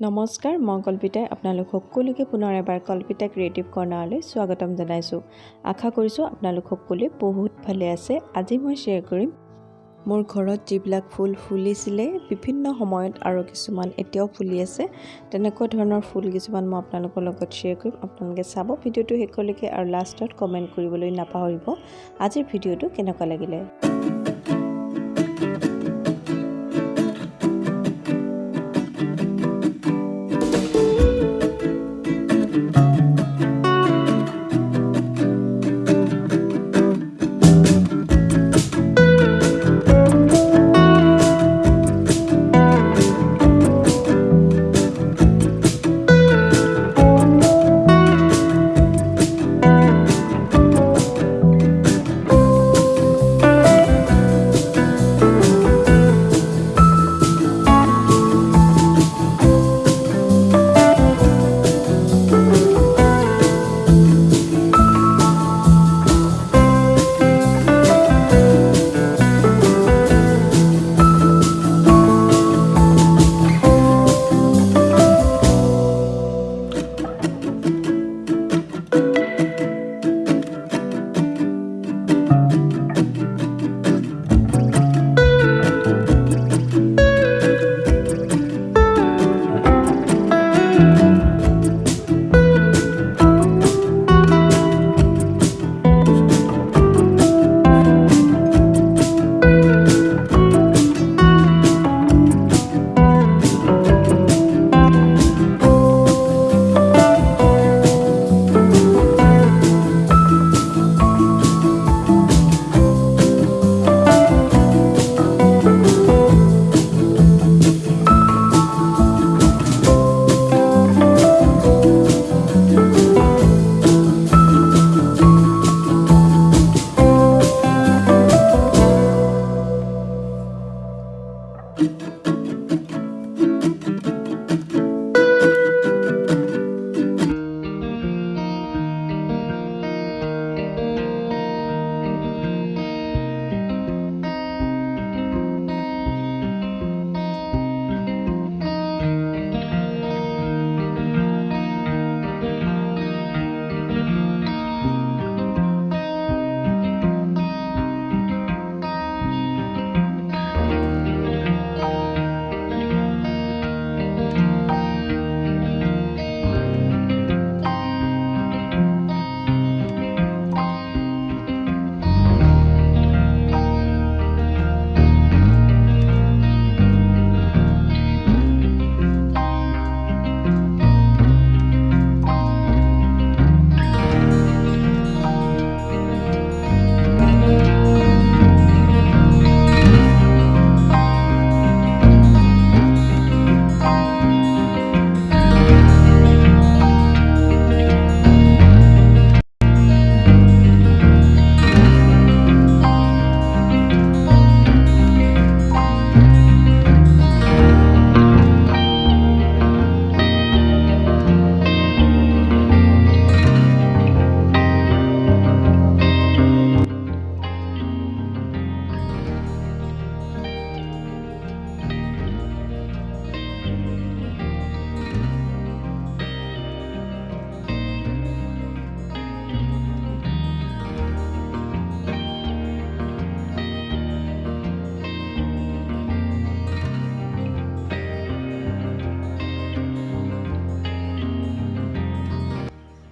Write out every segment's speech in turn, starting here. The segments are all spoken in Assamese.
নমস্কাৰ মই কল্পিতাই আপোনালোক সকলোকে পুনৰ এবাৰ কল্পিতা ক্ৰিয়েটিভ কৰ্ণাৰলৈ স্বাগতম জনাইছোঁ। আশা কৰিছোঁ আপোনালোক সকলোৱে বহুত ভালে আছে। আজি মই শ্বেয়াৰ কৰিম মোৰ ঘৰত যিবিলাক ফুল ফুলিছিলে বিভিন্ন সময়ত আৰু কিছুমান এতিয়াও ফুলি আছে তেনেকুৱা ধৰণৰ ফুল কিছুমান মই আপোনালোকৰ লগত শ্বেয়াৰ কৰিম। আপোনালোকে চাব ভিডিঅ'টো শেষলৈকে আৰু লাষ্টত কমেণ্ট কৰিবলৈ নাপাহৰিব। আজিৰ ভিডিঅ'টো কেনেকুৱা লাগিলে?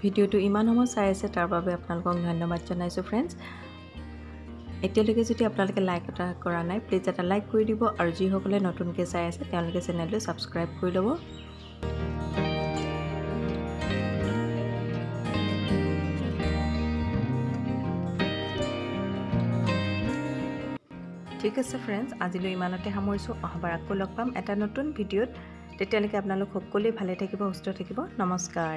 ভিডিঅ'টো ইমান সময় চাই আছে তাৰ বাবে আপোনালোকক ধন্যবাদ জনাইছোঁ ফ্ৰেণ্ডছ এতিয়ালৈকে যদি আপোনালোকে লাইক এটা কৰা নাই প্লিজ এটা লাইক কৰি দিব আৰু যিসকলে নতুনকৈ চাই আছে তেওঁলোকে চেনেলটো ছাবস্ক্ৰাইব কৰি ল'ব। ঠিক আছে ফ্ৰেণ্ডছ আজিলৈ ইমানতে সামৰিছোঁ। অহাবাৰ আকৌ লগ পাম এটা নতুন ভিডিঅ'ত। তেতিয়ালৈকে আপোনালোক সকলোৱে ভালে থাকিব সুস্থ থাকিব। নমস্কাৰ।